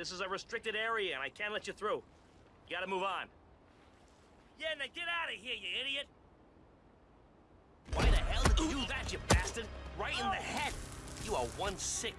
This is a restricted area, and I can't let you through. You gotta move on. Yeah, now get out of here, you idiot! Why the hell did you do that, you bastard? Right in the head! You are one sick...